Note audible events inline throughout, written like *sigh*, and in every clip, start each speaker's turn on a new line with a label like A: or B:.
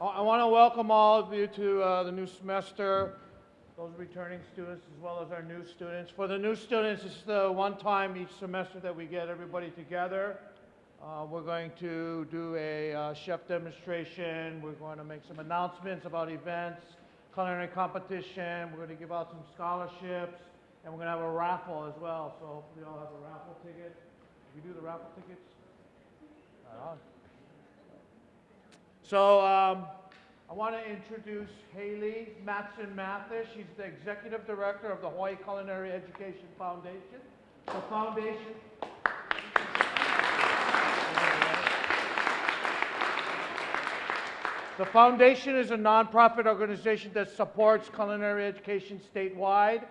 A: I want to welcome all of you to uh, the new semester, those returning students as well as our new students. For the new students, it's the one time each semester that we get everybody together. Uh, we're going to do a uh, chef demonstration. We're going to make some announcements about events, culinary competition. We're going to give out some scholarships, and we're going to have a raffle as well. So hopefully, you all have a raffle ticket. We do the raffle tickets. So um, I want to introduce Haley Matson Mathis. She's the executive director of the Hawaii Culinary Education Foundation. The foundation. The foundation is a nonprofit organization that supports culinary education statewide.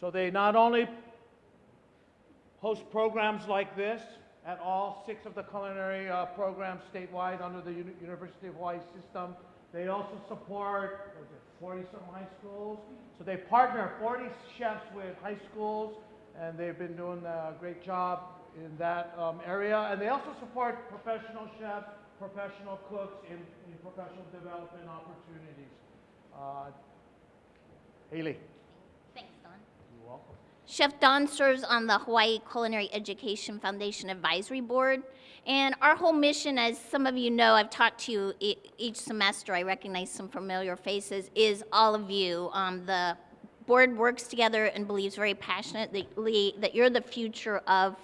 A: So they not only host programs like this, at all six of the culinary uh, programs statewide under the Uni University of Hawaii system. They also support 40-some high schools. So they partner 40 chefs with high schools, and they've been doing a great job in that um, area. And they also support professional chefs, professional cooks in, in professional development opportunities. Uh, Haley.
B: Chef Don serves on the Hawaii Culinary Education Foundation Advisory Board. And our whole mission, as some of you know, I've talked to you each semester, I recognize some familiar faces, is all of you. Um, the board works together and believes very passionately that you're the future of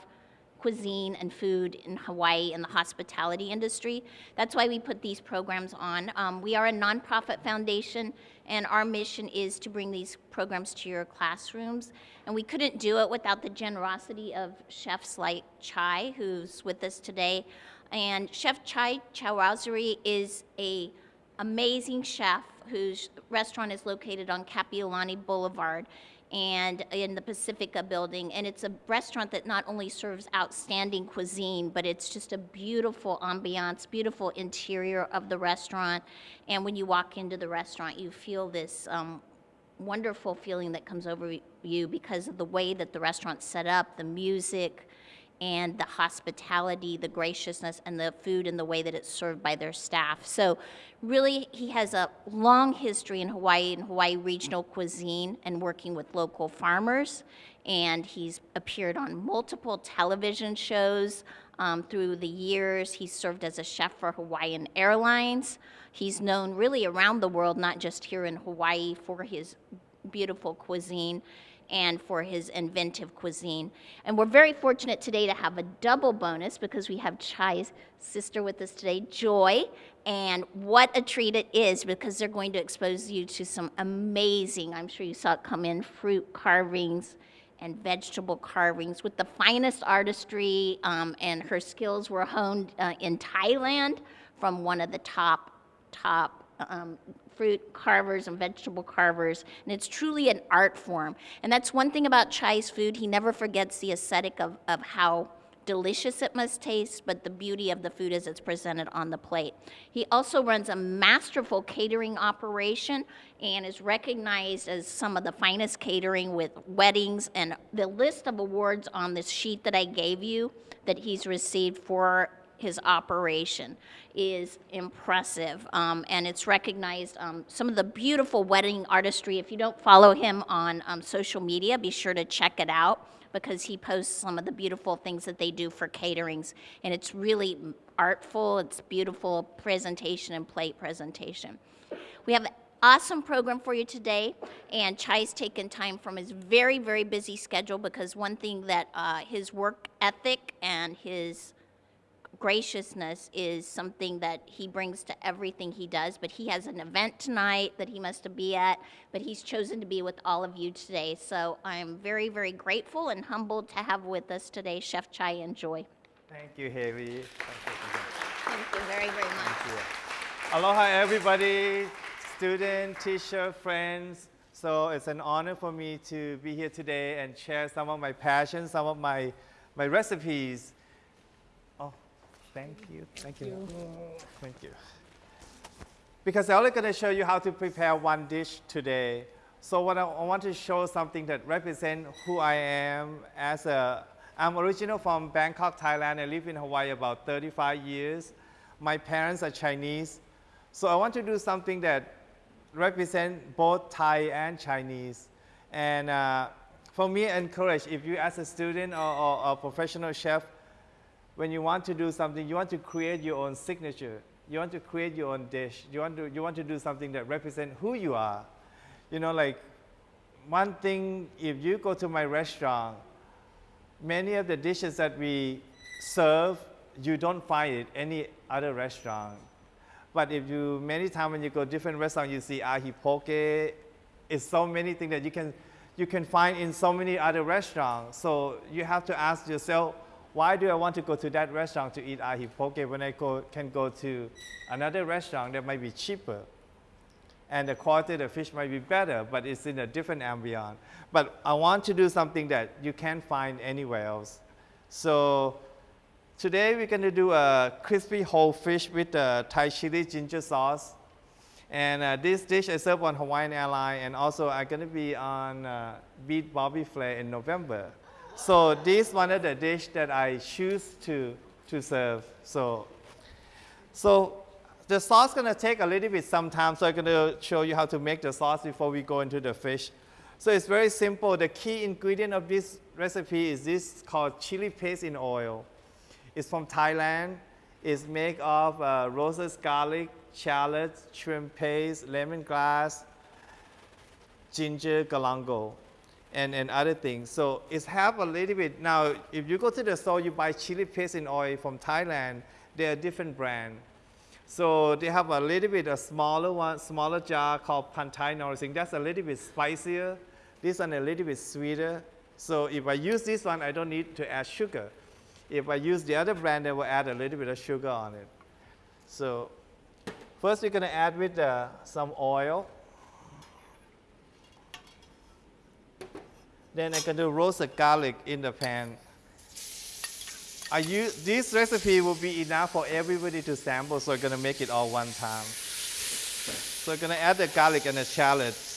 B: cuisine and food in Hawaii and the hospitality industry. That's why we put these programs on. Um, we are a nonprofit foundation and our mission is to bring these programs to your classrooms. And we couldn't do it without the generosity of chefs like Chai, who's with us today. And Chef Chai Chaowasaree is a amazing chef whose restaurant is located on Kapiolani Boulevard and in the Pacifica building. And it's a restaurant that not only serves outstanding cuisine, but it's just a beautiful ambiance, beautiful interior of the restaurant. And when you walk into the restaurant, you feel this um, wonderful feeling that comes over you because of the way that the restaurant's set up, the music, and the hospitality, the graciousness, and the food and the way that it's served by their staff. So really, he has a long history in Hawaii and Hawaii regional cuisine and working with local farmers. And he's appeared on multiple television shows um, through the years. He's served as a chef for Hawaiian Airlines. He's known really around the world, not just here in Hawaii, for his beautiful cuisine and for his inventive cuisine. And we're very fortunate today to have a double bonus because we have Chai's sister with us today, Joy. And what a treat it is because they're going to expose you to some amazing, I'm sure you saw it come in, fruit carvings and vegetable carvings with the finest artistry. Um, and her skills were honed uh, in Thailand from one of the top, top um, fruit carvers and vegetable carvers, and it's truly an art form. And that's one thing about Chai's food. He never forgets the aesthetic of, of how delicious it must taste, but the beauty of the food as it's presented on the plate. He also runs a masterful catering operation and is recognized as some of the finest catering with weddings and the list of awards on this sheet that I gave you that he's received for his operation is impressive um, and it's recognized um, some of the beautiful wedding artistry. If you don't follow him on um, social media be sure to check it out because he posts some of the beautiful things that they do for caterings and it's really artful. It's beautiful presentation and plate presentation. We have an awesome program for you today and chai's taken time from his very very busy schedule because one thing that uh, his work ethic and his graciousness is something that he brings to everything he does. But he has an event tonight that he must be at, but he's chosen to be with all of you today. So I'm very, very grateful and humbled to have with us today Chef Chai and Joy.
C: Thank you, Haley.
B: Thank you very, very much.
C: Aloha, everybody, student, teacher, friends. So it's an honor for me to be here today and share some of my passions, some of my, my recipes Thank you. Thank you. Thank you. Because I'm only going to show you how to prepare one dish today. So what I, I want to show something that represents who I am as a, I'm original from Bangkok, Thailand. I live in Hawaii about 35 years. My parents are Chinese. So I want to do something that represent both Thai and Chinese. And uh, for me, encourage if you as a student or, or a professional chef, when you want to do something, you want to create your own signature. You want to create your own dish. You want to, you want to do something that represent who you are. You know, like one thing, if you go to my restaurant, many of the dishes that we serve, you don't find it any other restaurant. But if you, many times when you go different restaurants, you see ahi poke, it's so many things that you can, you can find in so many other restaurants. So you have to ask yourself, why do I want to go to that restaurant to eat ahi poke when I go, can go to another restaurant that might be cheaper? and the quality of the fish might be better, but it's in a different ambiance. But I want to do something that you can't find anywhere else. So today we're going to do a crispy whole fish with Thai chili ginger sauce. And uh, this dish is served on Hawaiian Airlines, and also I'm going to be on uh, Beat Bobby Flay in November. So this one of the dish that I choose to, to serve. So, so the sauce gonna take a little bit some time, so I'm gonna show you how to make the sauce before we go into the fish. So it's very simple. The key ingredient of this recipe is this called chili paste in oil. It's from Thailand. It's made of uh, garlic, shallots, shrimp paste, lemongrass, ginger, galangal, and, and other things. So it's have a little bit. Now, if you go to the store, you buy chili paste in oil from Thailand. They're a different brand. So they have a little bit a smaller one, smaller jar called Pantai Norasingh. That's a little bit spicier. This one a little bit sweeter. So if I use this one, I don't need to add sugar. If I use the other brand, I will add a little bit of sugar on it. So first we're gonna add with uh, some oil. Then I'm gonna roast the garlic in the pan. I use, this recipe will be enough for everybody to sample, so I'm gonna make it all one time. So I'm gonna add the garlic and the shallots.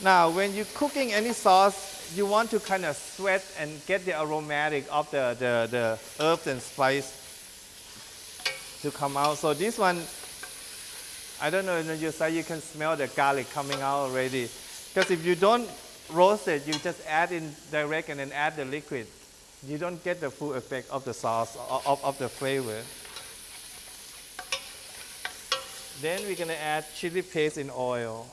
C: Now, when you're cooking any sauce, you want to kind of sweat and get the aromatic of the, the, the herbs and spice to come out. So this one, I don't know, in your side you can smell the garlic coming out already. Because if you don't roast it, you just add in direct and then add the liquid. You don't get the full effect of the sauce, of, of the flavor. Then we're gonna add chili paste in oil.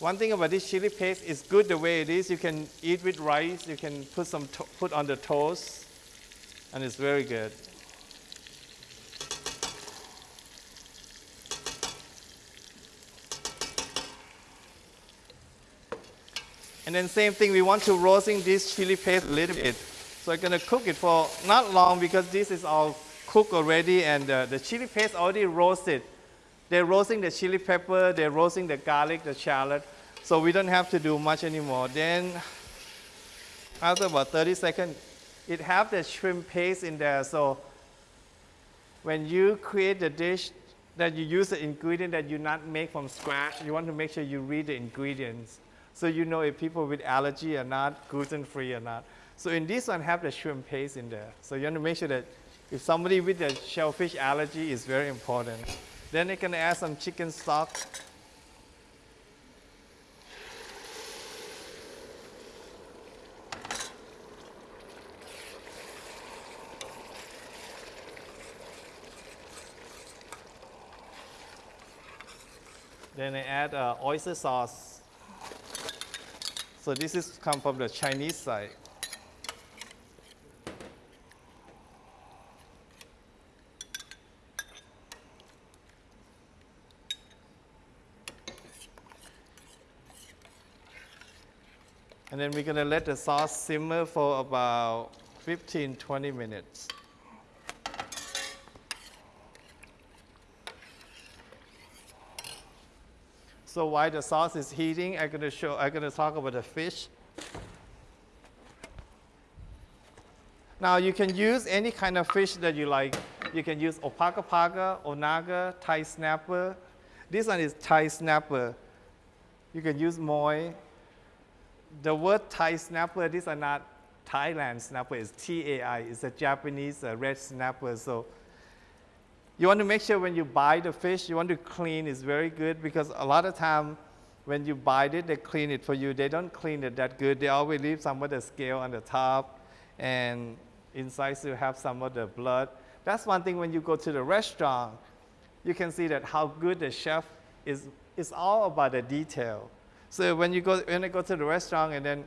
C: One thing about this chili paste is good the way it is. You can eat with rice. You can put some put on the toast, and it's very good. And then same thing, we want to roasting this chili paste a little bit. So I'm gonna cook it for not long because this is all cooked already and uh, the chili paste already roasted. They're roasting the chili pepper, they're roasting the garlic, the shallot. So we don't have to do much anymore. Then after about 30 seconds, it have the shrimp paste in there. So when you create the dish, that you use the ingredient that you not make from scratch, you want to make sure you read the ingredients so you know if people with allergy are not, gluten-free or not. So in this one, have the shrimp paste in there. So you want to make sure that if somebody with a shellfish allergy is very important. Then you can add some chicken stock. Then I add uh, oyster sauce. So this is come from the Chinese side. And then we're going to let the sauce simmer for about 15, 20 minutes. So while the sauce is heating, I'm gonna show, I'm gonna talk about the fish. Now you can use any kind of fish that you like. You can use opaka opakapaka, onaga, Thai snapper. This one is Thai snapper. You can use moi. the word Thai snapper, these are not Thailand snapper, it's T-A-I, it's a Japanese uh, red snapper. So you want to make sure when you buy the fish, you want to clean it's very good because a lot of time when you buy it, they clean it for you. They don't clean it that good. They always leave some of the scale on the top and inside you have some of the blood. That's one thing when you go to the restaurant, you can see that how good the chef is. It's all about the detail. So when you go, when I go to the restaurant and then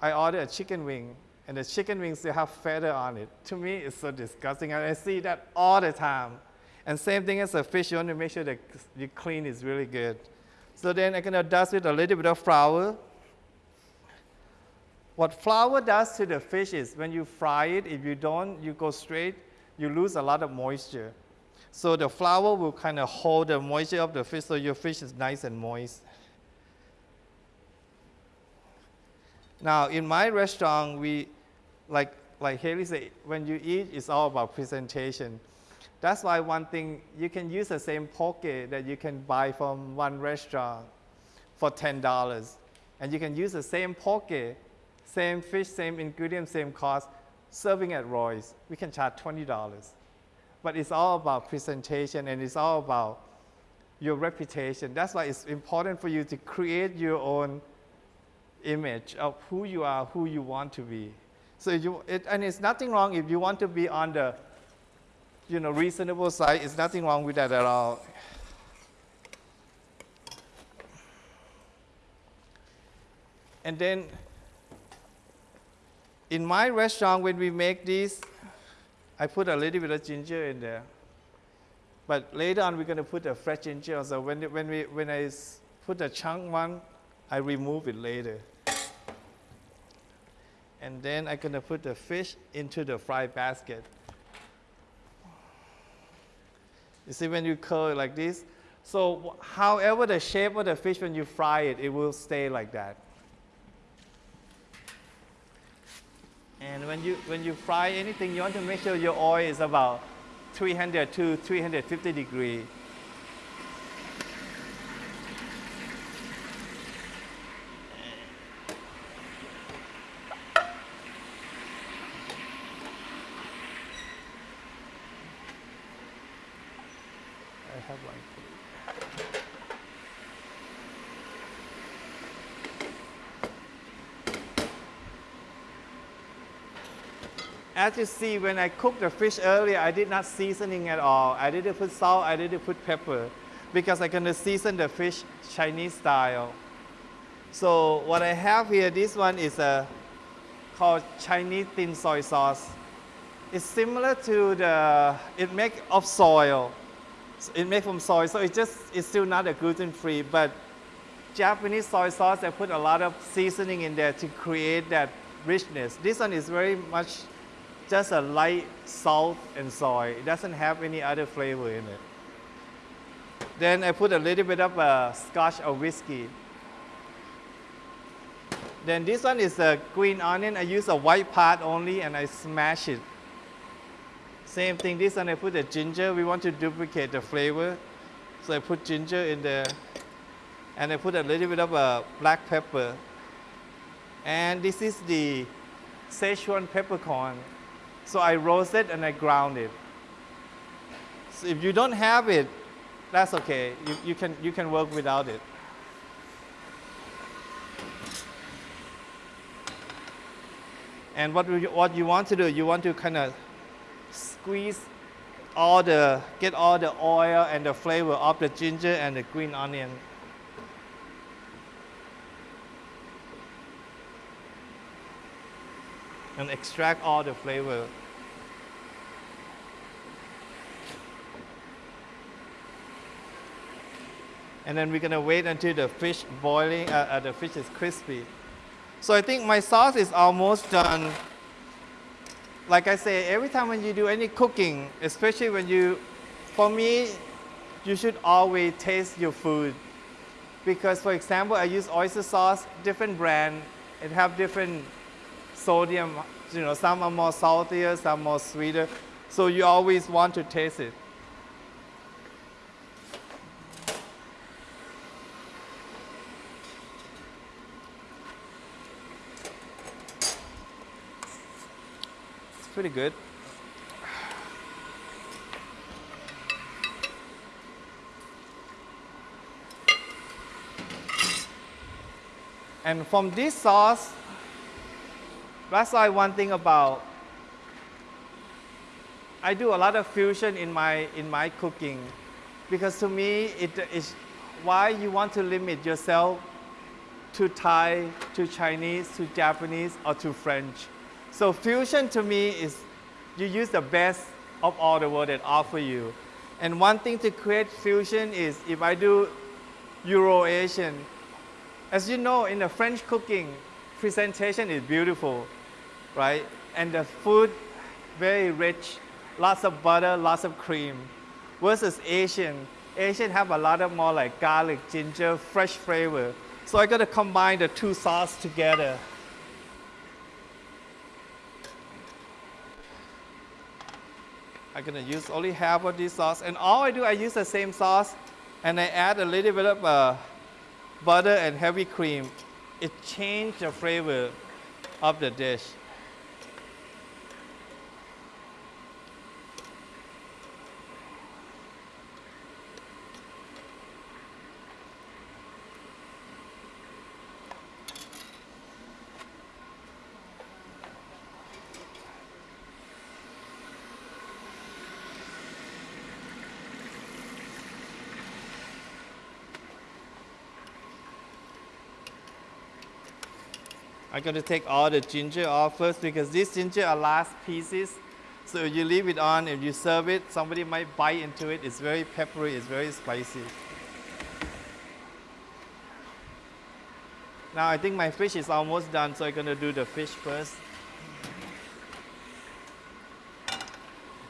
C: I order a chicken wing, and the chicken wings they have feather on it. To me, it's so disgusting, and I see that all the time. And same thing as a fish, you want to make sure that you clean is really good. So then I'm gonna dust with a little bit of flour. What flour does to the fish is when you fry it, if you don't, you go straight, you lose a lot of moisture. So the flour will kind of hold the moisture of the fish so your fish is nice and moist. Now, in my restaurant, we, like, like Haley said, when you eat, it's all about presentation. That's why one thing, you can use the same poke that you can buy from one restaurant for $10. And you can use the same poke, same fish, same ingredient, same cost, serving at Roy's. We can charge $20. But it's all about presentation and it's all about your reputation. That's why it's important for you to create your own image of who you are, who you want to be. So you, it, and it's nothing wrong if you want to be on the, you know, reasonable side. It's nothing wrong with that at all. And then, in my restaurant, when we make these, I put a little bit of ginger in there. But later on, we're going to put a fresh ginger. So when, when, we, when I put the chunk one, I remove it later. And then I'm gonna put the fish into the fry basket. You see when you curl it like this? So however the shape of the fish when you fry it, it will stay like that. And when you, when you fry anything, you want to make sure your oil is about 300 to 350 degree. I have one for you. As you see, when I cooked the fish earlier, I did not seasoning at all. I didn't put salt, I didn't put pepper, because I'm gonna season the fish Chinese style. So what I have here, this one is a called Chinese thin soy sauce. It's similar to the, it make of soil. It made from soy, so it just, it's still not a gluten-free, but Japanese soy sauce, they put a lot of seasoning in there to create that richness. This one is very much just a light salt and soy. It doesn't have any other flavor in it. Then I put a little bit of uh, scotch or whiskey. Then this one is a green onion. I use a white part only and I smash it. Same thing, this one I put the ginger. We want to duplicate the flavor. So I put ginger in there. And I put a little bit of uh, black pepper. And this is the Szechuan peppercorn. So I roast it and I ground it. So if you don't have it, that's okay. You, you, can, you can work without it. And what, you, what you want to do, you want to kind of squeeze all the, get all the oil and the flavor of the ginger and the green onion. And extract all the flavor. And then we're gonna wait until the fish boiling, uh, uh, the fish is crispy. So I think my sauce is almost done like I say, every time when you do any cooking, especially when you, for me, you should always taste your food. Because for example, I use oyster sauce, different brand, it have different sodium, you know, some are more saltier, some more sweeter. So you always want to taste it. Pretty good. And from this sauce, that's why one thing about I do a lot of fusion in my in my cooking because to me it is why you want to limit yourself to Thai, to Chinese, to Japanese, or to French. So fusion to me is you use the best of all the world that offer you. And one thing to create fusion is if I do Euro-Asian, as you know in the French cooking, presentation is beautiful, right? And the food very rich, lots of butter, lots of cream. Versus Asian, Asian have a lot of more like garlic, ginger, fresh flavor. So I gotta combine the two sauce together. I'm gonna use only half of this sauce, and all I do, I use the same sauce, and I add a little bit of uh, butter and heavy cream. It changes the flavor of the dish. I'm going to take all the ginger off first because these ginger are last pieces. So if you leave it on, if you serve it, somebody might bite into it. It's very peppery, it's very spicy. Now I think my fish is almost done, so I'm going to do the fish first.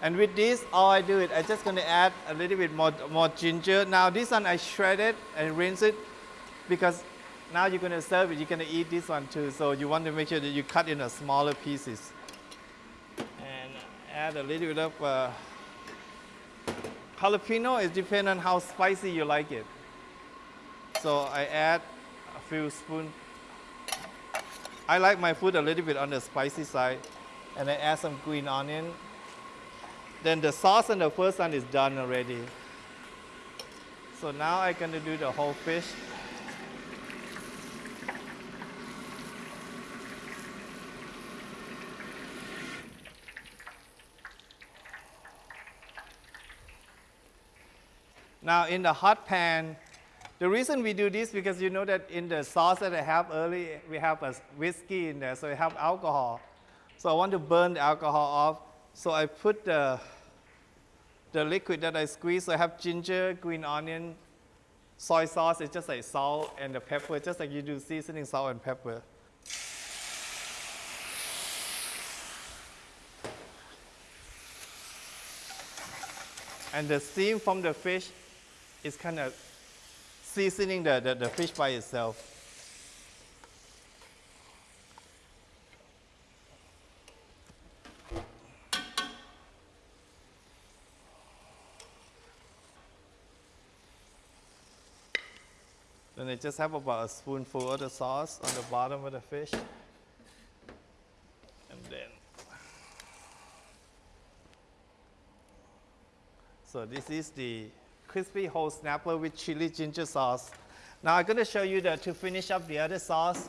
C: And with this, all I do is I'm just going to add a little bit more, more ginger. Now this one I shred it and rinse it because now you're going to serve it, you're going to eat this one too. So you want to make sure that you cut in a smaller pieces. And add a little bit of uh, jalapeno. It depends on how spicy you like it. So I add a few spoons. I like my food a little bit on the spicy side. And I add some green onion. Then the sauce on the first one is done already. So now I'm going to do the whole fish. Now in the hot pan, the reason we do this because you know that in the sauce that I have early, we have a whiskey in there, so we have alcohol. So I want to burn the alcohol off. So I put the, the liquid that I squeeze. So I have ginger, green onion, soy sauce. It's just like salt and the pepper, just like you do seasoning salt and pepper. And the steam from the fish is kind of seasoning the, the, the fish by itself. Then I just have about a spoonful of the sauce on the bottom of the fish. And then, so this is the crispy whole snapper with chili ginger sauce. Now I'm going to show you the, to finish up the other sauce.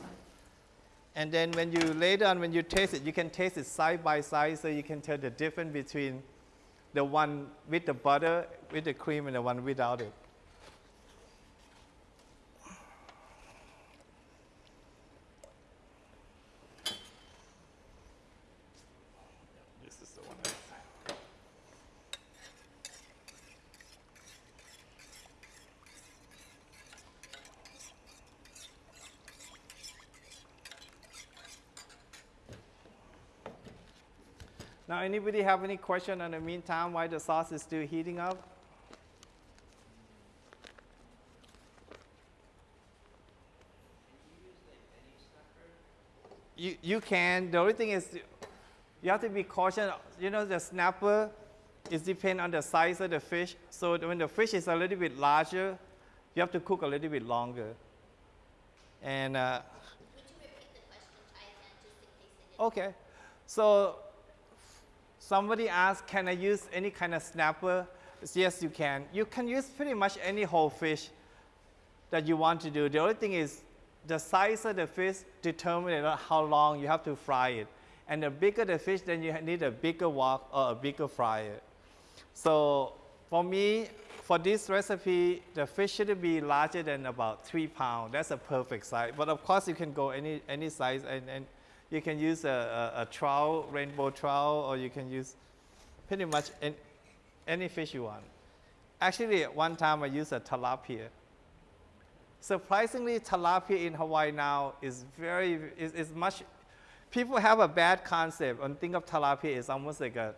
C: And then when you later on, when you taste it, you can taste it side by side so you can tell the difference between the one with the butter, with the cream, and the one without it. Anybody have any question in the meantime why the sauce is still heating up? You, you can. The only thing is you have to be cautious. You know, the snapper is depend on the size of the fish. So when the fish is a little bit larger, you have to cook a little bit longer. And uh,
B: Would you repeat the question, Taizan, just in case it
C: okay, so somebody asked, can I use any kind of snapper? Yes, you can. You can use pretty much any whole fish that you want to do. The only thing is the size of the fish determines how long you have to fry it. And the bigger the fish, then you need a bigger wok or a bigger fryer. So for me, for this recipe, the fish should be larger than about three pounds. That's a perfect size. But of course, you can go any, any size and, and you can use a, a, a trout, rainbow trout, or you can use pretty much any, any fish you want. Actually, at one time I used a tilapia. Surprisingly, tilapia in Hawaii now is very, is, is much, people have a bad concept and think of tilapia as almost like a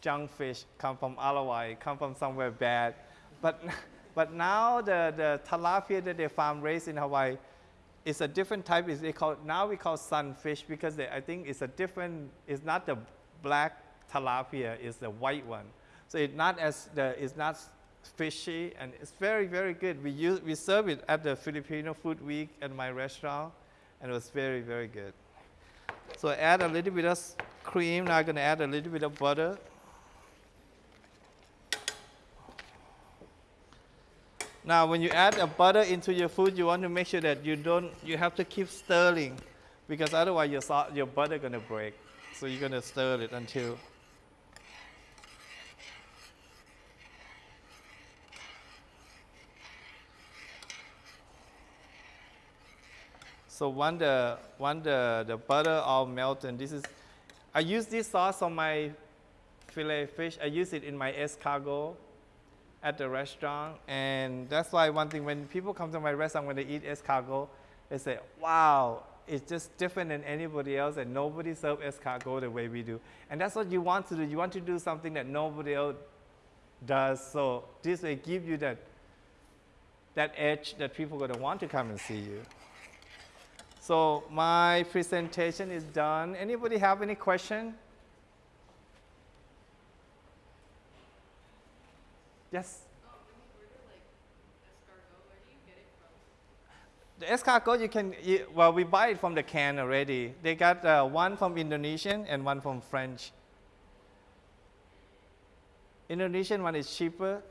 C: junk fish, come from Hawaii, come from somewhere bad. But, *laughs* but now the, the tilapia that they farm raised in Hawaii is a different type. Is they call, now we call sunfish because they, I think it's a different, it's not the black tilapia, it's the white one. So it's not as, the, it's not fishy and it's very, very good. We, use, we serve it at the Filipino Food Week at my restaurant and it was very, very good. So add a little bit of cream. Now I'm going to add a little bit of butter. Now, when you add a butter into your food, you want to make sure that you don't, you have to keep stirring because otherwise your, salt, your butter going to break. So you're going to stir it until So when the, when the, the butter all melt, and this is, I use this sauce on my filet fish. I use it in my escargot at the restaurant. And that's why one thing, when people come to my restaurant, when they eat escargot, they say, wow, it's just different than anybody else and nobody serves escargot the way we do. And that's what you want to do. You want to do something that nobody else does. So this will give you that, that edge that people are going to want to come and see you. So my presentation is done. Anybody have any question? Yes. The escargot you can, you, well, we buy it from the can already. They got uh, one from Indonesian and one from French. Indonesian one is cheaper.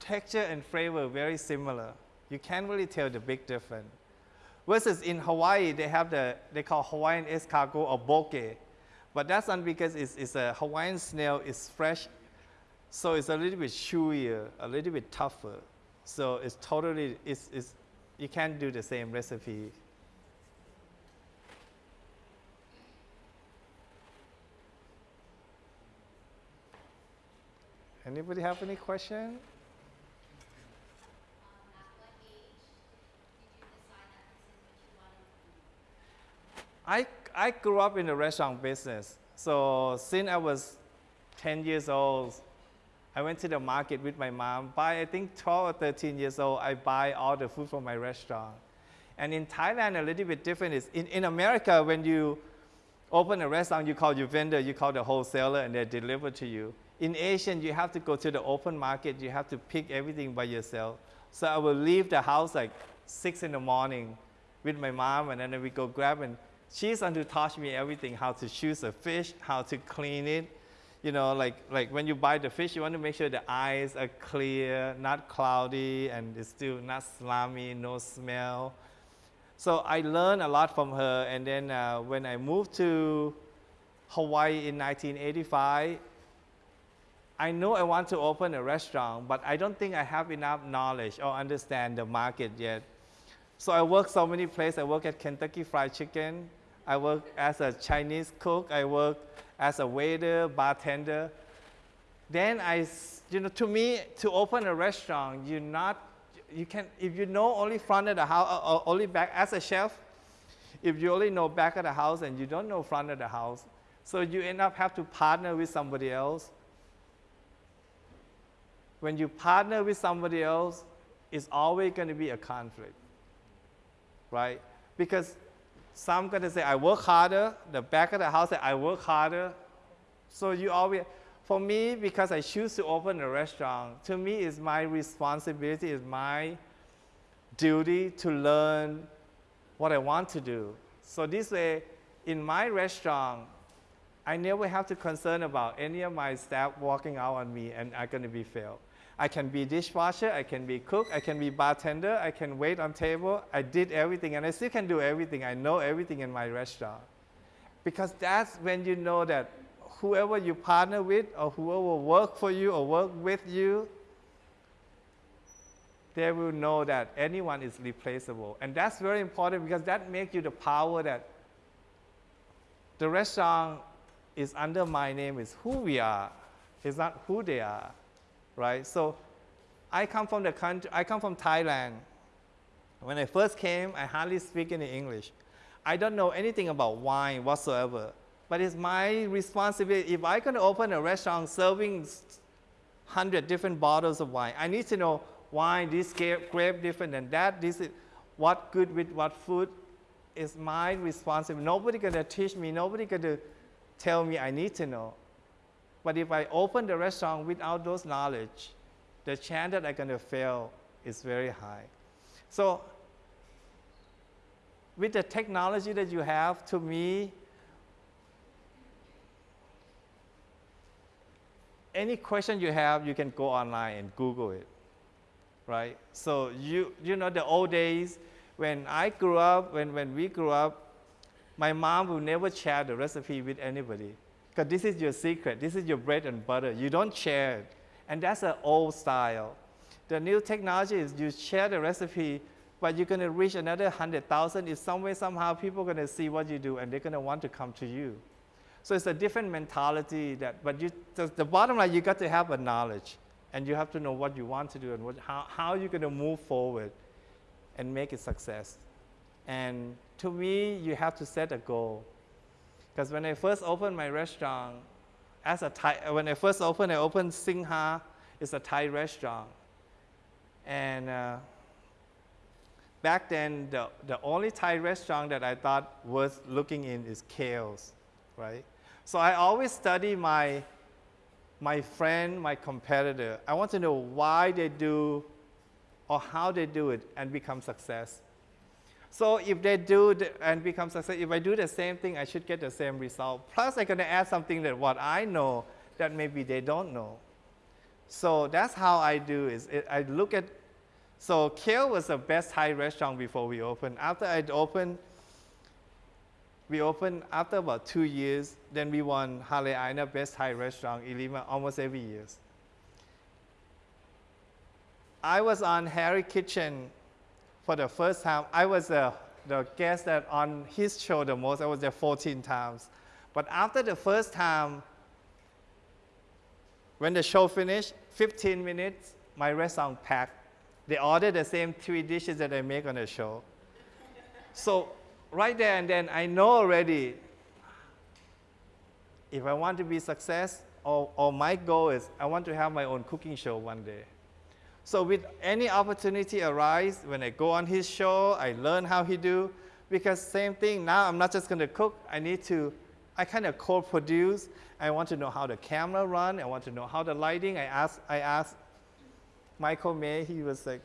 C: Texture and flavor very similar. You can't really tell the big difference. Versus in Hawaii, they have the, they call Hawaiian escargot or poke. But that's not because it's, it's a Hawaiian snail, it's fresh. So it's a little bit chewier, a little bit tougher. So it's totally, it's, it's, you can't do the same recipe. Anybody have any question? I, I grew up in the restaurant business. So since I was 10 years old, I went to the market with my mom. By I think 12 or 13 years old, I buy all the food from my restaurant. And in Thailand, a little bit different is in, in America, when you open a restaurant, you call your vendor, you call the wholesaler, and they deliver to you. In Asian, you have to go to the open market, you have to pick everything by yourself. So I will leave the house like six in the morning with my mom, and then we go grab and she's going to teach me everything, how to choose a fish, how to clean it. You know, like, like when you buy the fish, you want to make sure the eyes are clear, not cloudy, and it's still not slimy, no smell. So I learned a lot from her, and then uh, when I moved to Hawaii in 1985, I know I want to open a restaurant, but I don't think I have enough knowledge or understand the market yet. So I work so many places. I work at Kentucky Fried Chicken. I work as a Chinese cook. I work as a waiter, bartender. Then I, you know, to me, to open a restaurant, you not, you can, if you know only front of the house, or uh, uh, only back, as a chef, if you only know back of the house and you don't know front of the house, so you end up have to partner with somebody else. When you partner with somebody else, it's always going to be a conflict, right? Because some gonna say, I work harder. The back of the house say, I work harder. So you always, for me, because I choose to open a restaurant, to me is my responsibility, is my duty to learn what I want to do. So this way, in my restaurant, I never have to concern about any of my staff walking out on me and are going to be failed. I can be dishwasher, I can be cook, I can be bartender, I can wait on table. I did everything and I still can do everything. I know everything in my restaurant. Because that's when you know that whoever you partner with or whoever work for you or work with you, they will know that anyone is replaceable. And that's very important because that makes you the power that the restaurant is under my name is who we are. It's not who they are, right? So I come from the country, I come from Thailand. When I first came, I hardly speak any English. I don't know anything about wine whatsoever. But it's my responsibility. If I can open a restaurant serving 100 different bottles of wine, I need to know wine, this grape, grape different than that. This is what good with what food is my responsibility. Nobody gonna teach me. Nobody gonna tell me I need to know. But if I open the restaurant without those knowledge, the chance that I'm gonna fail is very high. So with the technology that you have, to me, any question you have, you can go online and Google it, right? So you, you know the old days, when I grew up, when, when we grew up, my mom will never share the recipe with anybody. Because this is your secret, this is your bread and butter. You don't share it. And that's an old style. The new technology is you share the recipe, but you're going to reach another 100,000. If some way, somehow, people are going to see what you do and they're going to want to come to you. So it's a different mentality that, but you, the, the bottom line, you got to have a knowledge and you have to know what you want to do and what, how, how you're going to move forward and make it success. And to me, you have to set a goal. Because when I first opened my restaurant, as a Thai, when I first opened, I opened Singha. It's a Thai restaurant. And uh, back then, the, the only Thai restaurant that I thought worth looking in is Keo's, right? So I always study my, my friend, my competitor. I want to know why they do or how they do it and become success. So if they do the, and become success, if I do the same thing, I should get the same result. Plus, I'm going to add something that what I know that maybe they don't know. So that's how I do is it, I look at, so Keo was the best Thai restaurant before we opened. After I opened, we opened after about two years, then we won Hale Aina Best Thai Restaurant in Lima almost every year. I was on Hari Kitchen for the first time. I was uh, the guest that on his show the most. I was there 14 times. But after the first time, when the show finished, 15 minutes, my restaurant packed. They ordered the same three dishes that I make on the show. so right there and then, I know already if I want to be success, or, or my goal is I want to have my own cooking show one day. So with any opportunity arise, when I go on his show, I learn how he do, because same thing, now I'm not just gonna cook, I need to, I kind of co-produce, I want to know how the camera run, I want to know how the lighting, I asked, I asked Michael May, he was like,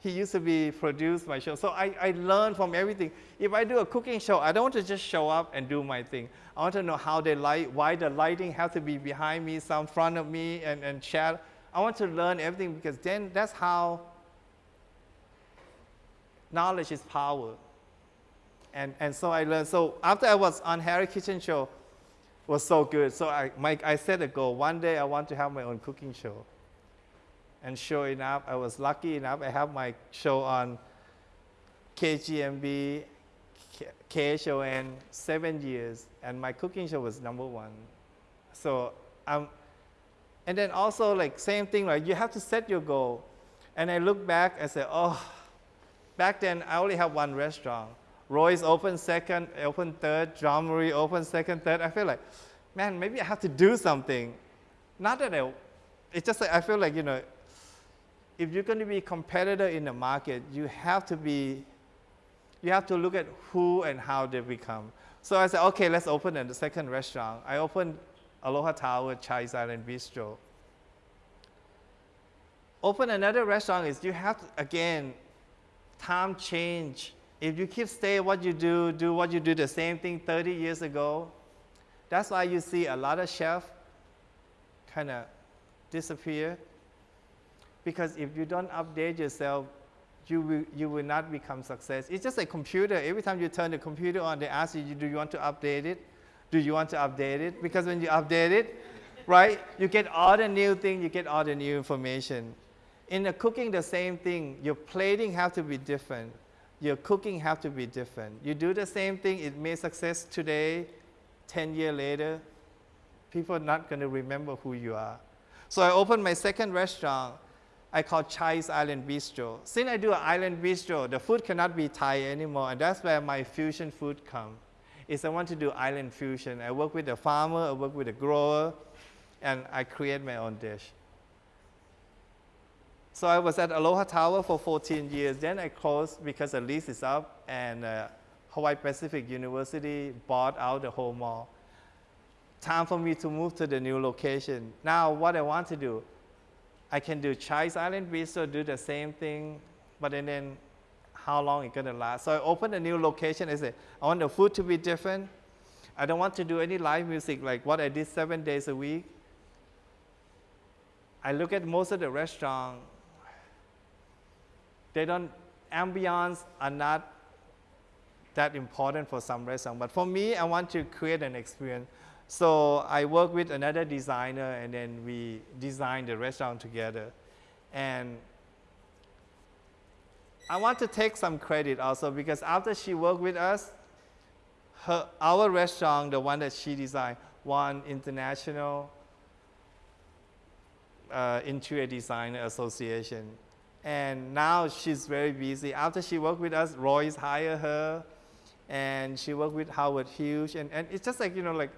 C: he used to be produced my show. So I, I learned from everything. If I do a cooking show, I don't want to just show up and do my thing. I want to know how they light, why the lighting has to be behind me, some front of me, and, and shadow. I want to learn everything because then that's how knowledge is power. And, and so I learned. So after I was on Hari Kitchen Show, was so good. So I, my, I set a goal. One day I want to have my own cooking show. And sure enough, I was lucky enough. I have my show on KGMB, KHON, seven years, and my cooking show was number one. So I'm, and then also like same thing, like you have to set your goal. And I look back and say, oh, back then I only have one restaurant. Roy's open second, open third, Jean-Marie open second, third. I feel like, man, maybe I have to do something. Not that I, it's just like I feel like, you know, if you're going to be a competitor in the market, you have to be, you have to look at who and how they become. So I said, okay, let's open a second restaurant. I opened Aloha Tower Chai Island Bistro. Open another restaurant is you have to, again, time change. If you keep stay what you do, do what you do the same thing 30 years ago, That's why you see a lot of chefs kind of disappear. Because if you don't update yourself, you will, you will not become success. It's just a computer. Every time you turn the computer on, they ask you, do you want to update it? Do you want to update it? Because when you update it, right, you get all the new thing, you get all the new information. In the cooking, the same thing. Your plating have to be different. Your cooking have to be different. You do the same thing, it may success today, 10 years later, people are not going to remember who you are. So I opened my second restaurant. I call Chai's Island Bistro. Since I do an island bistro, the food cannot be Thai anymore, and that's where my fusion food come. Is I want to do island fusion. I work with a farmer, I work with a grower, and I create my own dish. So I was at Aloha Tower for 14 years. Then I closed because the lease is up, and uh, Hawaii Pacific University bought out the whole mall. Time for me to move to the new location. Now, what I want to do, I can do Chai's Island Bistro, do the same thing, but then, then how long it gonna last? So I opened a new location. I said, I want the food to be different. I don't want to do any live music like what I did seven days a week. I look at most of the restaurant. They don't ambiance are not that important for some restaurant. But for me, I want to create an experience. So I work with another designer, and then we design the restaurant together. And I want to take some credit also because after she worked with us, her, our restaurant, the one that she designed, won international uh, interior Design association. And now she's very busy. After she worked with us, Roy's hired her, and she worked with Howard Hughes. And, and it's just like, you know, like,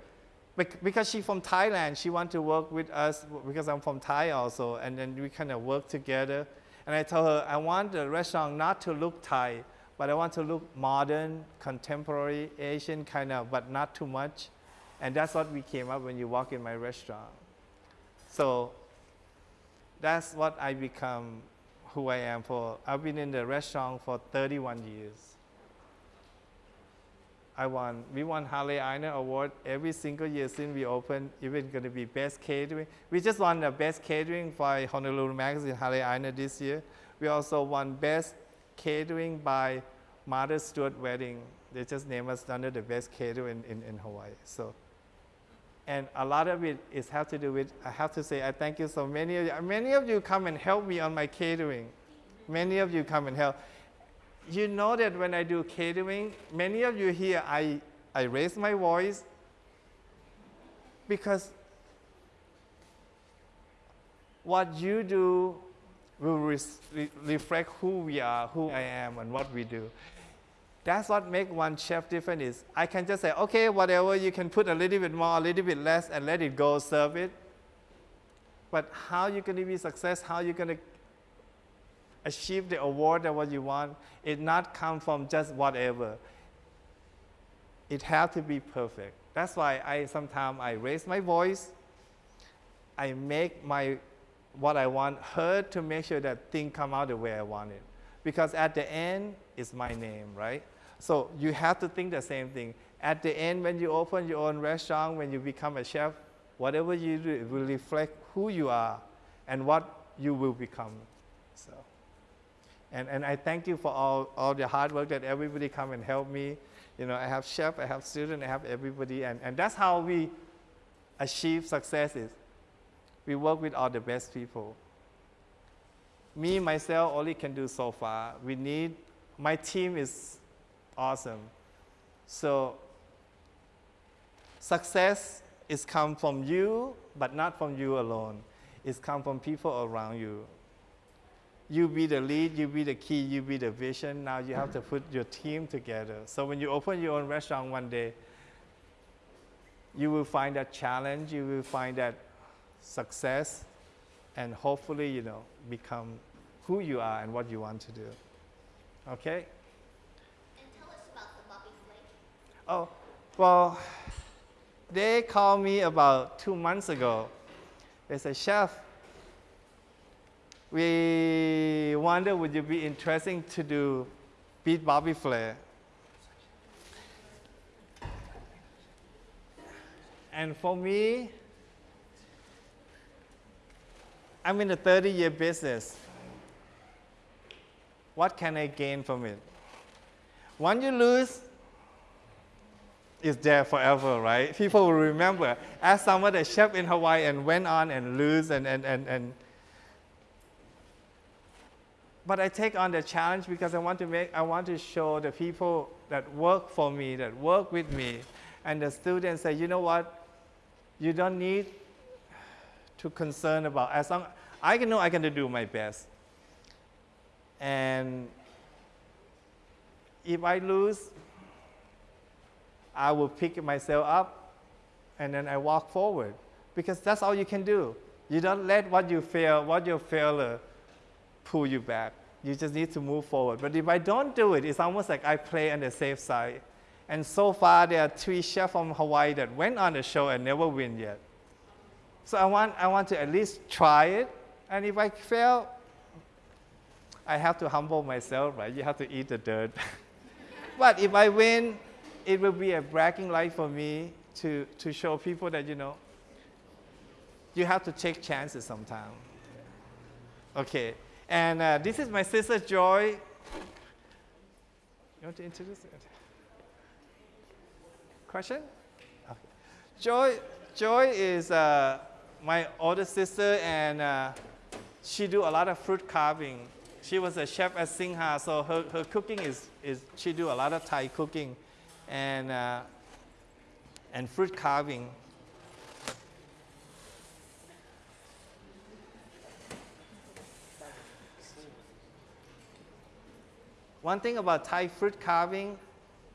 C: because she's from Thailand, she wanted to work with us because I'm from Thai also. And then we kind of work together. And I told her, I want the restaurant not to look Thai, but I want to look modern, contemporary, Asian kind of, but not too much. And that's what we came up when you walk in my restaurant. So that's what I become who I am for. I've been in the restaurant for 31 years. I won, we won Hale 'Aina Award every single year since we opened, even going to be best catering. We just won the best catering by Honolulu Magazine, Hale 'Aina this year. We also won best catering by Martha Stewart Wedding. They just named us under the best catering in, in, in Hawaii. So and a lot of it is have to do with i have to say i thank you so many of you many of you come and help me on my catering many of you come and help you know that when i do catering many of you here i i raise my voice because what you do will re- reflect who we are who i am and what we do that's what makes one chef different is I can just say, okay, whatever, you can put a little bit more, a little bit less, and let it go, serve it. But how you going to be success, how you going to achieve the award that what you want, it not come from just whatever. It have to be perfect. That's why I sometimes I raise my voice. I make my what I want heard to make sure that thing come out the way I want it because at the end is my name, right? So you have to think the same thing. At the end, when you open your own restaurant, when you become a chef, whatever you do, it will reflect who you are and what you will become. So, and, and I thank you for all, all the hard work that everybody come and help me. You know, I have chef, I have student, I have everybody, and, and that's how we achieve successes. We work with all the best people me myself only can do so far. We need my team is awesome. So success is come from you, but not from you alone. It's come from people around you. You be the lead, you be the key, you be the vision. Now you have to put your team together. So when you open your own restaurant one day, you will find that challenge, you will find that success, and hopefully, you know, become who you are and what you want to do. Okay?
B: And tell us about the Bobby Flay.
C: Oh, well, they called me about two months ago. They said, Chef, we wonder would you be interesting to do beat Bobby Flay? And for me, I'm in a 30 year business. What can I gain from it? Once you lose, it's there forever, right? People will remember. As someone that chef in Hawaii and went on and lose and, and, and, and but I take on the challenge because I want to make, I want to show the people that work for me, that work with me, and the students say, you know what, you don't need to concern about, as long, I can know I can do my best. And if I lose, I will pick myself up and then I walk forward because that's all you can do. You don't let what you fail, what your failure pull you back. You just need to move forward. But if I don't do it, it's almost like I play on the safe side. And so far, there are three chefs from Hawaii that went on the show and never win yet. So I want, I want to at least try it. And if I fail, I have to humble myself, right? You have to eat the dirt. *laughs* but if I win, it will be a bragging right for me to, to show people that, you know, you have to take chances sometimes. Okay, and uh, this is my sister Joy. You want to introduce it? Question? Okay. Joy, Joy is uh, my older sister, and uh, she do a lot of fruit carving. She was a chef at Singha, so her, her cooking is, is she do a lot of Thai cooking, and uh, and fruit carving. One thing about Thai fruit carving,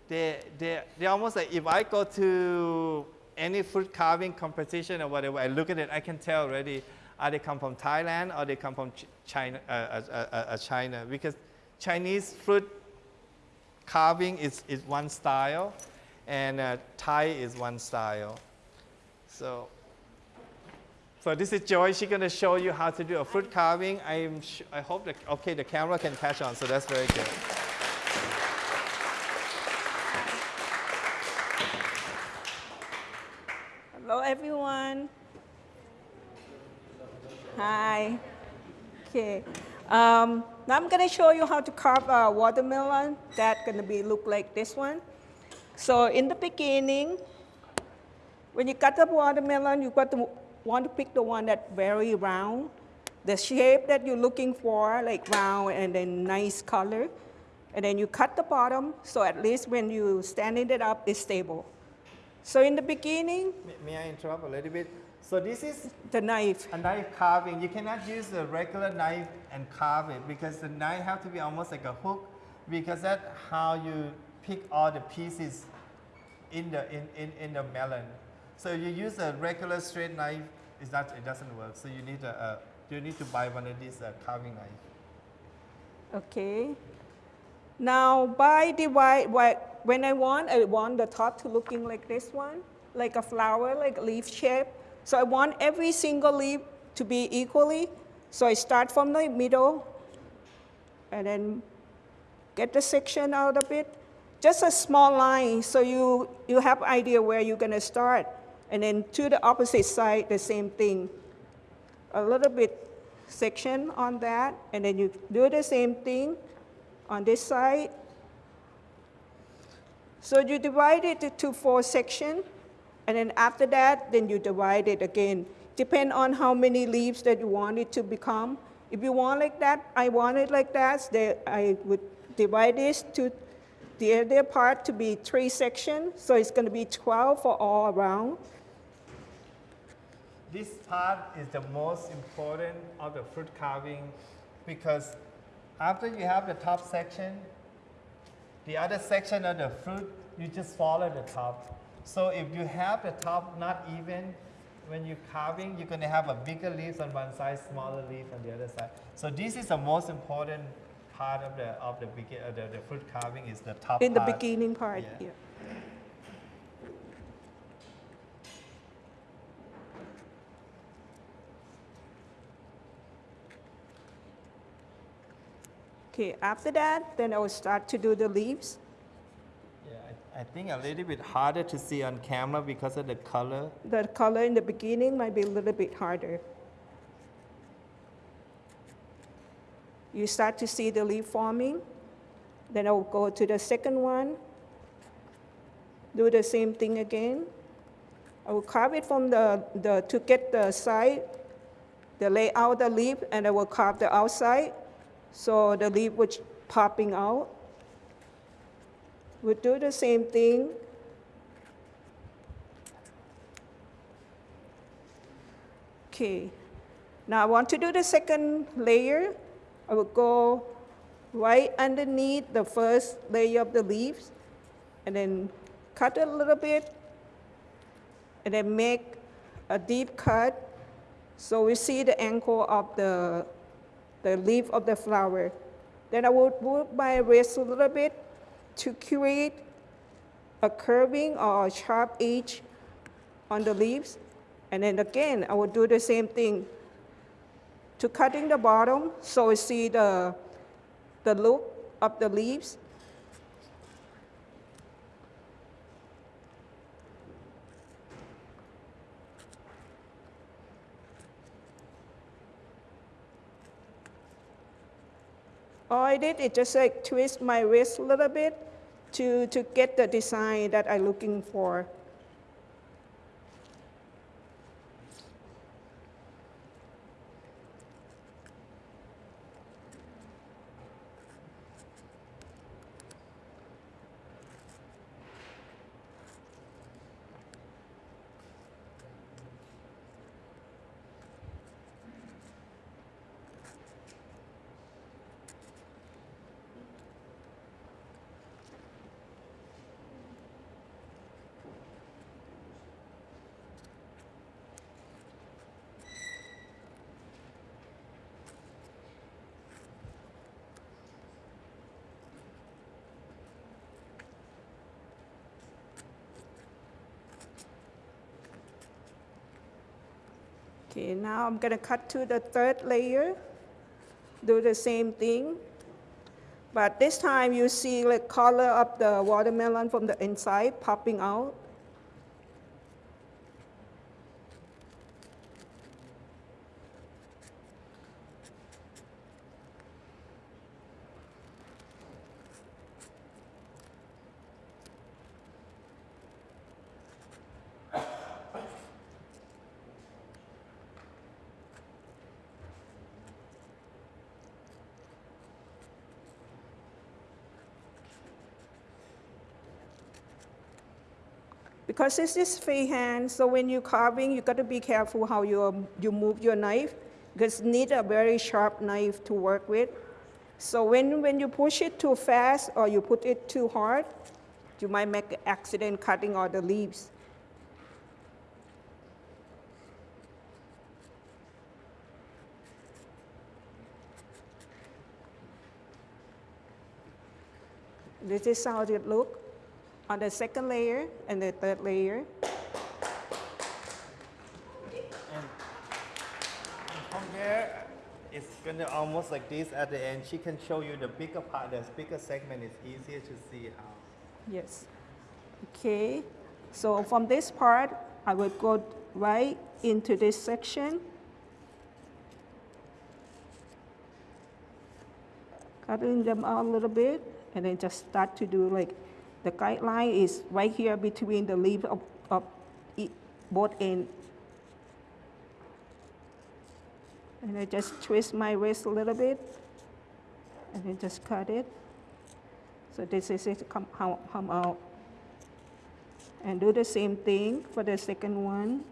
C: they, they, they almost like if I go to any fruit carving competition or whatever, I look at it, I can tell already, are they come from Thailand or they come from Ch- China, uh, uh, uh, uh, China? Because Chinese fruit carving is, is one style, and uh, Thai is one style. So, so this is Joy. She's gonna show you how to do a fruit carving. I'm I hope that okay, the camera can catch on, so that's very good.
D: Hello, everyone. Hi. Okay. Um, now I'm going to show you how to carve a watermelon. That's going to be look like this one. So in the beginning, when you cut the watermelon, you got to want to pick the one that's very round, the shape that you're looking for, like round and then nice color. And then you cut the bottom, so at least when you standing it up, it's stable. So in the beginning,
C: May, may I interrupt a little bit? So this is
D: the knife.
C: a knife carving. You cannot use a regular knife and carve it because the knife have to be almost like a hook because that's how you pick all the pieces in the, in, in, in the melon. So you use a regular straight knife, it's not, it doesn't work. So you need a, you need to buy one of these uh, carving knife.
D: Okay. Now, by divide, why- when I want, I want the top to looking like this one, like a flower, like leaf shape. So I want every single leaf to be equally. So I start from the middle and then get the section out of it. Just a small line so you, you have idea where you're gonna start. And then to the opposite side, the same thing. A little bit section on that, and then you do the same thing on this side. So you divide it into four sections, and then after that, then you divide it again. Depend on how many leaves that you want it to become. If you want like that, I want it like that, then I would divide this to the other part to be three sections, so it's gonna be 12 for all around.
C: This part is the most important of the fruit carving because after you have the top section, the other section of the fruit, you just follow the top. So if you have the top not even, when you're carving, you're gonna have a bigger leaves on one side, smaller leaf on the other side. So this is the most important part of the of the of the, the fruit carving is the top
D: In the beginning part,
C: Yeah.
D: yeah. Okay, after that, then I will start to do the leaves.
C: Yeah, I think a little bit harder to see on camera because of the color.
D: The color in the beginning might be a little bit harder. You start to see the leaf forming. Then I'll go to the second one. Do the same thing again. I will carve it from the, the to get the side, the layout the leaf, and I will carve the outside. So the leaf was popping out. We'll do the same thing Okay, now I want to do the second layer. I will go right underneath the first layer of the leaves and then cut a little bit and then make a deep cut so we see the angle of the, the leaf of the flower. Then I will move my wrist a little bit to create a curving or a sharp edge on the leaves. And then again, I will do the same thing to cutting the bottom so we see the, the look of the leaves. All I did is just like twist my wrist a little bit to, to get the design that I'm looking for. Now I'm gonna cut to the third layer. Do the same thing. But this time you see the color of the watermelon from the inside popping out. Because this is freehand, so when you're carving, you got to be careful how you, you move your knife, because you need a very sharp knife to work with. So when, when you push it too fast or you put it too hard, you might make an accident cutting all the leaves. This is how it look on the second layer and the third layer.
C: And From there, it's gonna almost like this at the end. She can show you the bigger part, the bigger segment is easier to see how.
D: Yes. Okay. So from this part, I will go right into this section. Cutting them out a little bit, and then just start to do like, the guideline is right here between the leaf of, of both end. And I just twist my wrist a little bit, and then just cut it. So this is it come, come out. And do the same thing for the second one.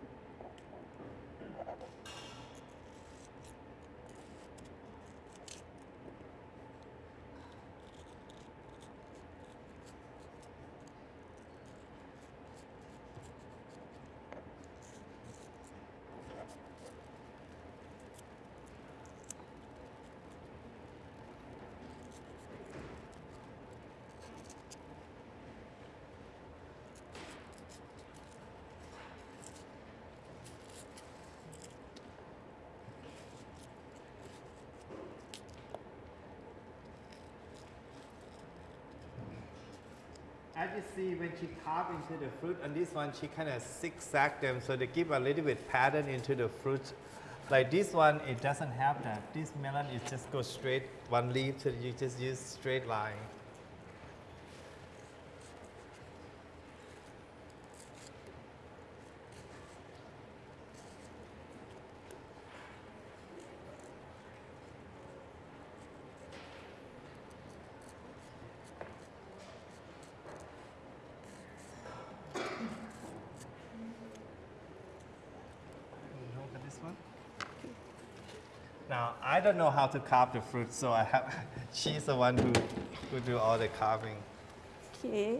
C: As you see, when she carved into the fruit, on this one, she kind of zigzag them so they give a little bit pattern into the fruit. Like this one, it doesn't have that. This melon, it just goes straight one leaf, so you just use straight line. Look at this one. Now, I don't know how to carve the fruit, so I have, *laughs* she's the one who, who do all the carving.
D: Okay.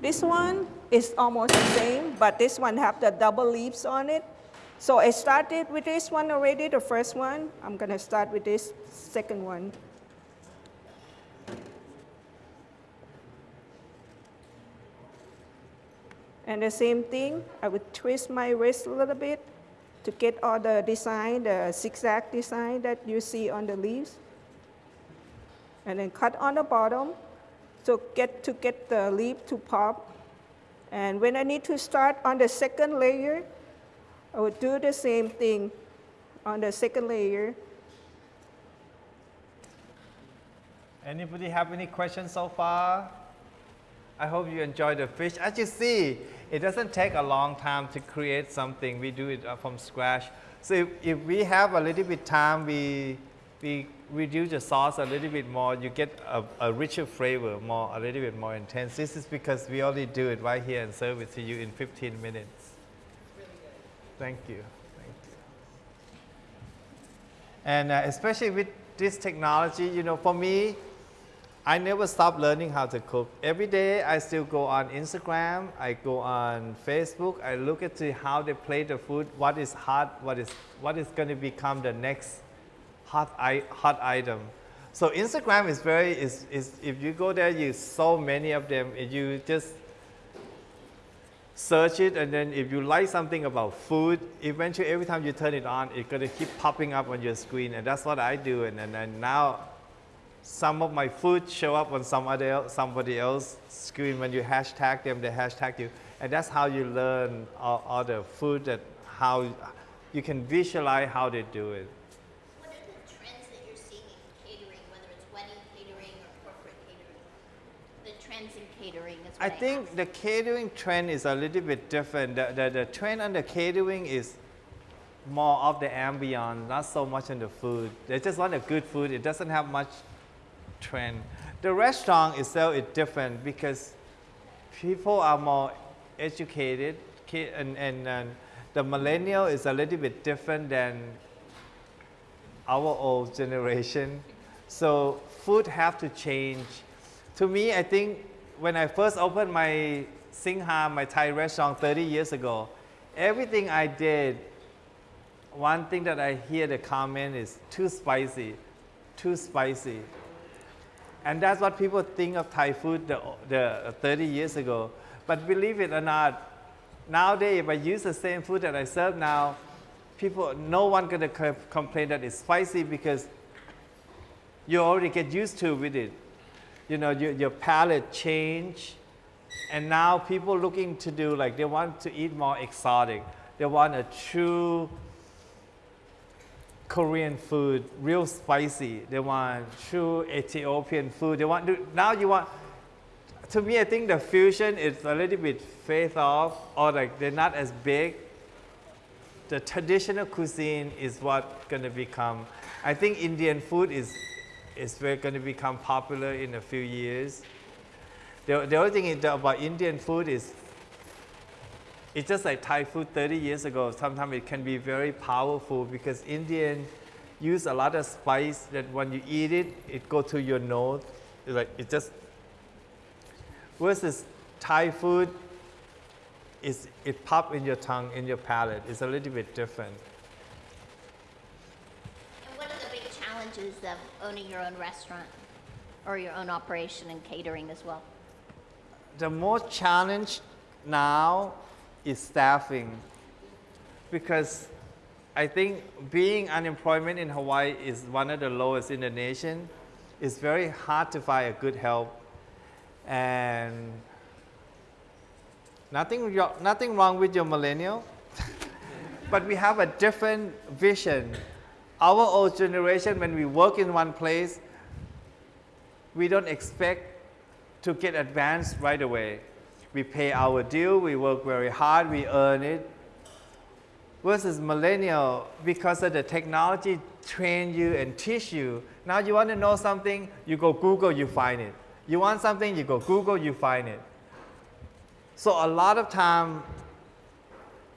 D: This one is almost the same, but this one have the double leaves on it. So I started with this one already, the first one. I'm gonna start with this second one. And the same thing, I would twist my wrist a little bit to get all the design, the zigzag design that you see on the leaves and then cut on the bottom to get to get the leaf to pop. And when I need to start on the second layer, I would do the same thing on the second layer.
C: Anybody have any questions so far? I hope you enjoy the fish. As you see, it doesn't take a long time to create something. We do it uh, from scratch. So if, if we have a little bit time, we, we reduce the sauce a little bit more. You get a, a richer flavor, more a little bit more intense. This is because we only do it right here and serve it to you in 15 minutes. Thank you. Thank you. And uh, especially with this technology, you know, for me, I never stop learning how to cook. Every day I still go on Instagram, I go on Facebook, I look at how they plate the food, what is hot, what is, what is going to become the next hot, I, hot item. So Instagram is very, is, is, if you go there, you so many of them, you just search it, and then if you like something about food, eventually every time you turn it on, it's going to keep popping up on your screen, and that's what I do. And, and, and now some of my food show up on some other somebody else screen when you hashtag them they hashtag you. And that's how you learn all, all the food that how you can visualize how they do it.
B: What are the trends that you're seeing in catering, whether it's wedding catering or corporate catering? The trends in catering is
C: i
B: I
C: think
B: asked.
C: the catering trend is a little bit different. The, the, the trend on the catering is more of the ambience not so much on the food. They just want a good food. It doesn't have much trend. The restaurant itself is different because people are more educated and, and, and the millennial is a little bit different than our old generation. So food have to change. To me i think when i first opened my singha my thai restaurant 30 years ago everything i did one thing that i hear the comment is too spicy too spicy and that's what people think of Thai food the, the 30 years ago. But believe it or not, nowadays if I use the same food that I serve now, people, no one gonna complain that it's spicy because you already get used to with it. You know, your, your palate change, and now people looking to do like they want to eat more exotic. They want a true Korean food, real spicy. They want true Ethiopian food. They want to, now you want. To me, I think the fusion is a little bit phased off, or like they're not as big. The traditional cuisine is what to become. I think Indian food is is very to become popular in a few years. The, the other thing about Indian food is it's just like Thai food 30 years ago. Sometimes it can be very powerful because Indian use a lot of spice that when you eat it, it go to your nose. It's like it just versus Thai food is it pop in your tongue, in your palate. It's a little bit different.
B: And what are the big challenges of owning your own restaurant or your own operation and catering as well?
C: the most challenge now is staffing because I think being unemployment in Hawaii is one of the lowest in the nation. It's very hard to find a good help. And nothing, nothing wrong with your millennial, *laughs* but we have a different vision. Our old generation, when we work in one place, we don't expect to get advanced right away. We pay our due, we work very hard, we earn it. Versus millennial, because of the technology train you and teach you. Now you want to know something, you go Google, you find it. You want something, you go Google, you find it. So a lot of time,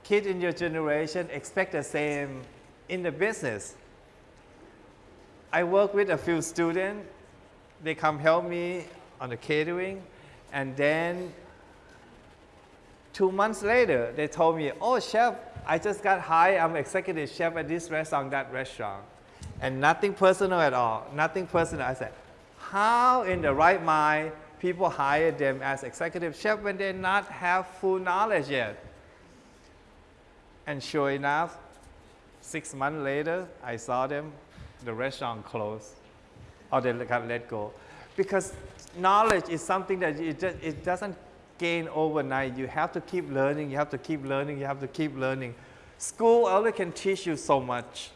C: kids in your generation expect the same in the business. I work with a few students. They come help me on the catering, and then two months later, they told me, "Oh, chef, I just got hired. I'm executive chef at this restaurant, that restaurant, and nothing personal at all. Nothing personal." I said, "How in the right mind people hire them as executive chef when they not have full knowledge yet?" And sure enough, six months later, I saw them, the restaurant closed, or they got let go. Because knowledge is something that it, it doesn't gain overnight. You have to keep learning, you have to keep learning, you have to keep learning. School only can teach you so much.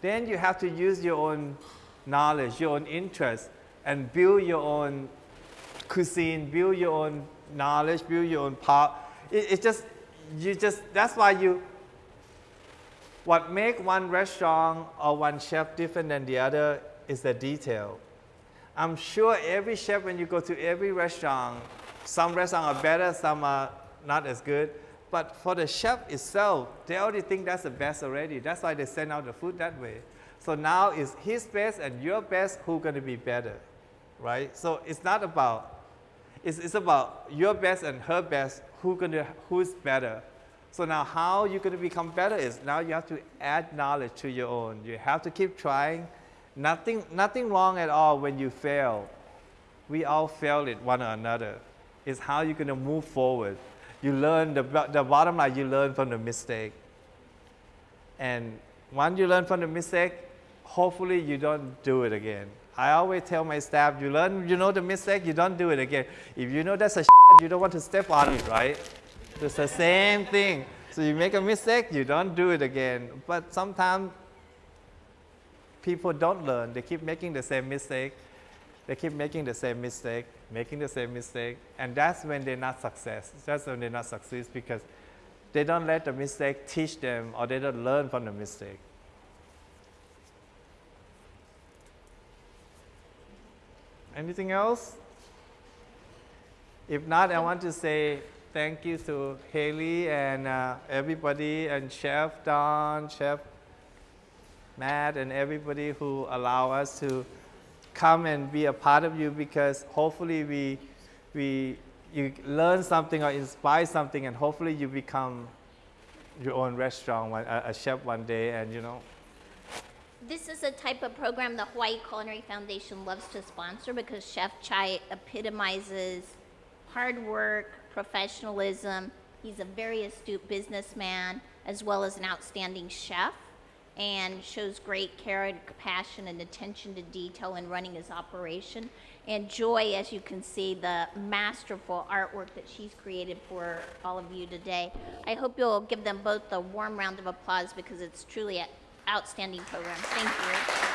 C: Then you have to use your own knowledge, your own interest, and build your own cuisine, build your own knowledge, build your own power. It, it just, you just, that's why you, what make one restaurant or one chef different than the other is the detail. I'm sure every chef, when you go to every restaurant, some restaurants are better, some are not as good. But for the chef itself, they already think that's the best already. That's why they send out the food that way. So now it's his best and your best who's going to be better, right? So it's not about, it's, it's about your best and her best, who gonna, who's better. So now how you're going to become better is now you have to add knowledge to your own. You have to keep trying. Nothing, nothing wrong at all when you fail. We all fail it one or another. It's how you're going to move forward. You learn, the, the bottom line, you learn from the mistake. And once you learn from the mistake, hopefully you don't do it again. I always tell my staff, you learn, you know the mistake, you don't do it again. If you know that's a you don't want to step on it, right? It's the same thing. So you make a mistake, you don't do it again. But sometimes people don't learn. They keep making the same mistake. They keep making the same mistake, making the same mistake, and that's when they're not success. That's when they're not success because they don't let the mistake teach them or they don't learn from the mistake. Anything else? If not, I want to say thank you to Haley and uh, everybody and Chef Don, Chef Matt, and everybody who allow us to come and be a part of you because hopefully we, we, you learn something or inspire something and hopefully you become your own restaurant, one, a, a chef one day and you know,
B: This is a type of program the Hawaii Culinary Foundation loves to sponsor because Chef Chai epitomizes hard work, professionalism. He's a very astute businessman as well as an outstanding chef and shows great care and compassion and attention to detail in running his operation. And Joy, as you can see, the masterful artwork that she's created for all of you today. I hope you'll give them both a warm round of applause because it's truly an outstanding program. Thank you.